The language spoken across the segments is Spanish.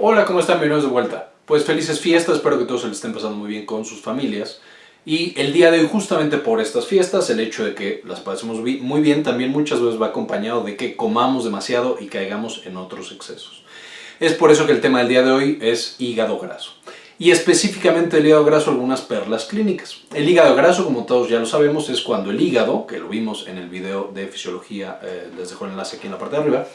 Hola, ¿cómo están? Bienvenidos de vuelta. Pues felices fiestas, espero que todos se les estén pasando muy bien con sus familias. Y el día de hoy, justamente por estas fiestas, el hecho de que las pasemos muy bien también muchas veces va acompañado de que comamos demasiado y caigamos en otros excesos. Es por eso que el tema del día de hoy es hígado graso. Y específicamente el hígado graso, algunas perlas clínicas. El hígado graso, como todos ya lo sabemos, es cuando el hígado, que lo vimos en el video de fisiología, eh, les dejo el enlace aquí en la parte de arriba,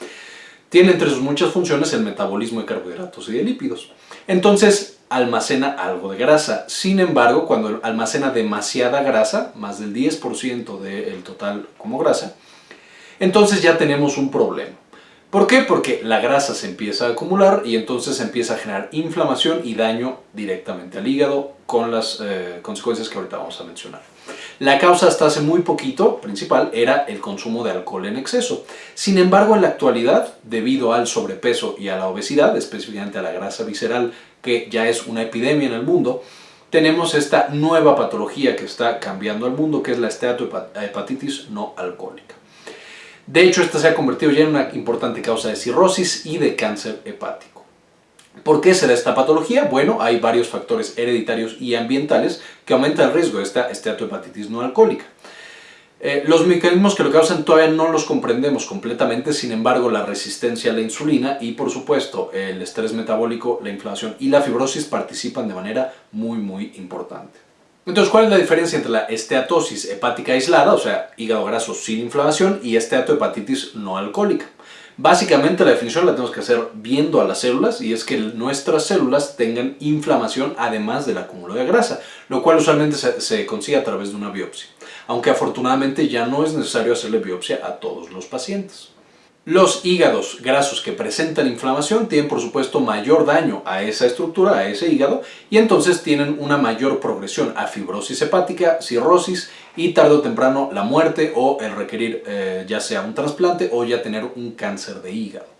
tiene entre sus muchas funciones el metabolismo de carbohidratos y de lípidos. Entonces almacena algo de grasa. Sin embargo, cuando almacena demasiada grasa, más del 10% del total como grasa, entonces ya tenemos un problema. ¿Por qué? Porque la grasa se empieza a acumular y entonces empieza a generar inflamación y daño directamente al hígado con las eh, consecuencias que ahorita vamos a mencionar. La causa hasta hace muy poquito, principal, era el consumo de alcohol en exceso. Sin embargo, en la actualidad, debido al sobrepeso y a la obesidad, específicamente a la grasa visceral, que ya es una epidemia en el mundo, tenemos esta nueva patología que está cambiando al mundo, que es la esteatohepatitis no alcohólica. De hecho, esta se ha convertido ya en una importante causa de cirrosis y de cáncer hepático. ¿Por qué se da esta patología? Bueno, hay varios factores hereditarios y ambientales que aumentan el riesgo de esta esteatohepatitis no alcohólica. Eh, los mecanismos que lo causan todavía no los comprendemos completamente, sin embargo la resistencia a la insulina y por supuesto el estrés metabólico, la inflamación y la fibrosis participan de manera muy muy importante. Entonces, ¿cuál es la diferencia entre la esteatosis hepática aislada, o sea, hígado graso sin inflamación, y esteatohepatitis no alcohólica? Básicamente la definición la tenemos que hacer viendo a las células y es que nuestras células tengan inflamación además del acúmulo de grasa, lo cual usualmente se, consigue a través de una biopsia, aunque afortunadamente ya no es necesario hacerle biopsia a todos los pacientes. Los hígados grasos que presentan inflamación tienen por supuesto mayor daño a esa estructura, a ese hígado, y entonces tienen una mayor progresión a fibrosis hepática, cirrosis y tarde o temprano la muerte o el requerir eh, ya sea un trasplante o ya tener un cáncer de hígado.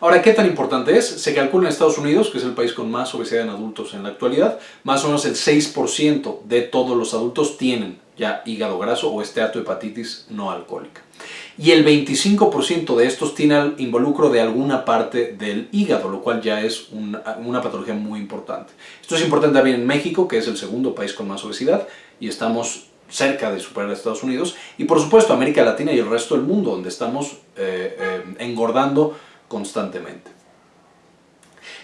Ahora, ¿qué tan importante es? Se calcula en Estados Unidos, que es el país con más obesidad en adultos en la actualidad, más o menos el 6% de todos los adultos tienen ya hígado graso o esteatohepatitis no alcohólica y el 25% de estos tiene involucro de alguna parte del hígado, lo cual ya es una, patología muy importante. Esto es importante también en México, que es el segundo país con más obesidad, y estamos cerca de superar a Estados Unidos, y por supuesto América Latina y el resto del mundo, donde estamos eh, eh, engordando constantemente.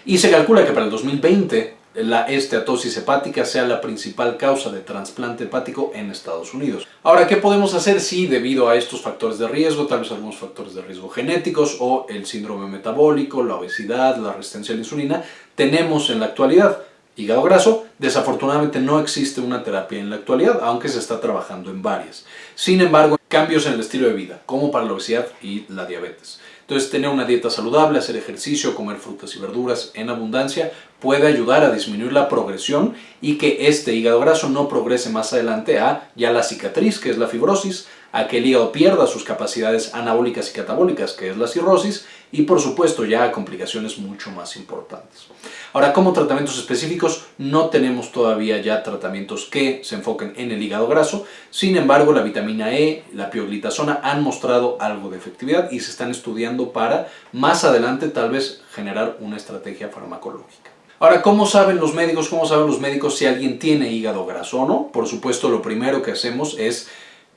Y se calcula que para el 2020 la esteatosis hepática sea la principal causa de trasplante hepático en Estados Unidos. Ahora, ¿qué podemos hacer si debido a estos factores de riesgo, tal vez algunos factores de riesgo genéticos o el síndrome metabólico, la obesidad, la resistencia a la insulina, tenemos en la actualidad hígado graso? Desafortunadamente no existe una terapia en la actualidad, aunque se está trabajando en varias. Sin embargo, cambios en el estilo de vida, como para la obesidad y la diabetes. Entonces tener una dieta saludable, hacer ejercicio, comer frutas y verduras en abundancia puede ayudar a disminuir la progresión y que este hígado graso no progrese más adelante a ya la cicatriz, que es la fibrosis, a que el hígado pierda sus capacidades anabólicas y catabólicas, que es la cirrosis, y por supuesto ya complicaciones mucho más importantes. Ahora, como tratamientos específicos, no tenemos todavía ya tratamientos que se enfoquen en el hígado graso, sin embargo la vitamina E, la pioglitazona han mostrado algo de efectividad y se están estudiando para más adelante tal vez generar una estrategia farmacológica. Ahora, ¿cómo saben los médicos? ¿Cómo saben los médicos si alguien tiene hígado graso o no? Por supuesto, lo primero que hacemos es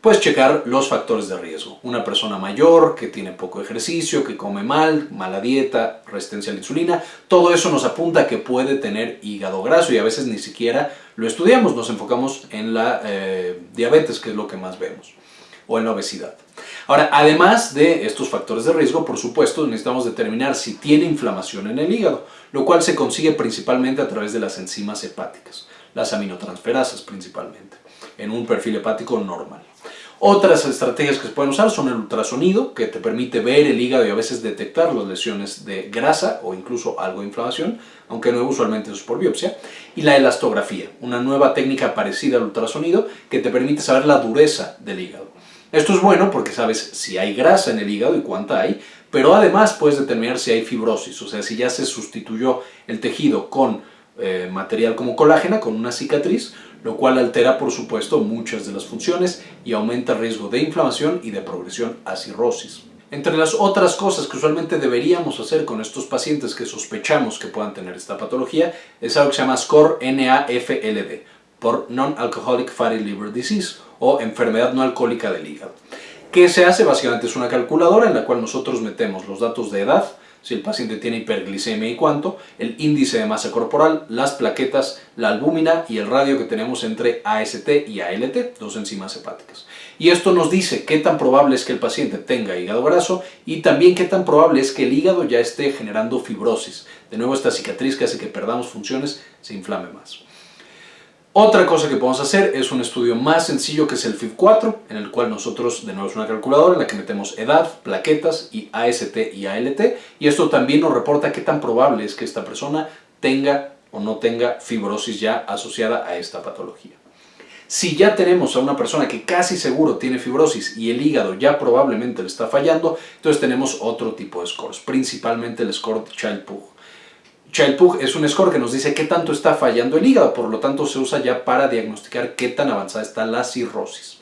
Puedes checar los factores de riesgo. Una persona mayor que tiene poco ejercicio, que come mal, mala dieta, resistencia a la insulina, todo eso nos apunta a que puede tener hígado graso y a veces ni siquiera lo estudiamos, nos enfocamos en la eh, diabetes, que es lo que más vemos, o en la obesidad. Ahora, además de estos factores de riesgo, por supuesto, necesitamos determinar si tiene inflamación en el hígado, lo cual se consigue principalmente a través de las enzimas hepáticas, las aminotransferasas principalmente, en un perfil hepático normal. Otras estrategias que se pueden usar son el ultrasonido, que te permite ver el hígado y a veces detectar las lesiones de grasa o incluso algo de inflamación, aunque no usualmente es por biopsia, y la elastografía, una nueva técnica parecida al ultrasonido que te permite saber la dureza del hígado. Esto es bueno porque sabes si hay grasa en el hígado y cuánta hay, pero además puedes determinar si hay fibrosis, o sea, si ya se sustituyó el tejido con eh, material como colágena, con una cicatriz, lo cual altera por supuesto muchas de las funciones y aumenta el riesgo de inflamación y de progresión a cirrosis. Entre las otras cosas que usualmente deberíamos hacer con estos pacientes que sospechamos que puedan tener esta patología es algo que se llama SCORE NAFLD por Non-Alcoholic Fatty Liver Disease o enfermedad no alcohólica del hígado. ¿Qué se hace? Básicamente es una calculadora en la cual nosotros metemos los datos de edad, si el paciente tiene hiperglicemia y cuánto, el índice de masa corporal, las plaquetas, la albúmina y el radio que tenemos entre AST y ALT, dos enzimas hepáticas. Y esto nos dice qué tan probable es que el paciente tenga hígado graso y también qué tan probable es que el hígado ya esté generando fibrosis. De nuevo, esta cicatriz que hace que perdamos funciones se inflame más. Otra cosa que podemos hacer es un estudio más sencillo que es el FIB4, en el cual nosotros, de nuevo es una calculadora en la que metemos edad, plaquetas y AST y ALT, y esto también nos reporta qué tan probable es que esta persona tenga o no tenga fibrosis ya asociada a esta patología. Si ya tenemos a una persona que casi seguro tiene fibrosis y el hígado ya probablemente le está fallando, entonces tenemos otro tipo de scores, principalmente el score Child-Pugh. Child-Pugh es un score que nos dice qué tanto está fallando el hígado, por lo tanto se usa ya para diagnosticar qué tan avanzada está la cirrosis.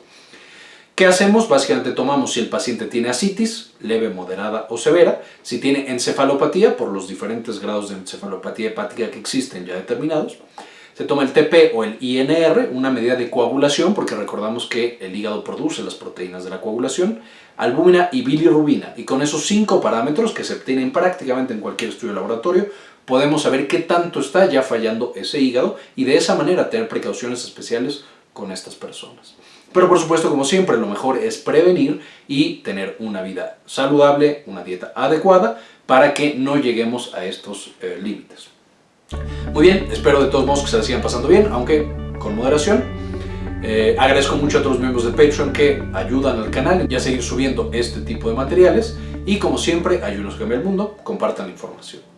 ¿Qué hacemos? Básicamente tomamos si el paciente tiene asitis, leve, moderada o severa, si tiene encefalopatía, por los diferentes grados de encefalopatía hepática que existen ya determinados, se toma el TP o el INR, una medida de coagulación, porque recordamos que el hígado produce las proteínas de la coagulación, albúmina y bilirrubina, y con esos cinco parámetros que se obtienen prácticamente en cualquier estudio laboratorio, podemos saber qué tanto está ya fallando ese hígado y de esa manera tener precauciones especiales con estas personas. Pero por supuesto, como siempre, lo mejor es prevenir y tener una vida saludable, una dieta adecuada, para que no lleguemos a estos eh, límites. Muy bien, espero de todos modos que se la sigan pasando bien, aunque con moderación. Eh, agradezco mucho a todos los miembros de Patreon que ayudan al canal y a seguir subiendo este tipo de materiales. Y como siempre, ayúdenos a cambiar el mundo, compartan la información.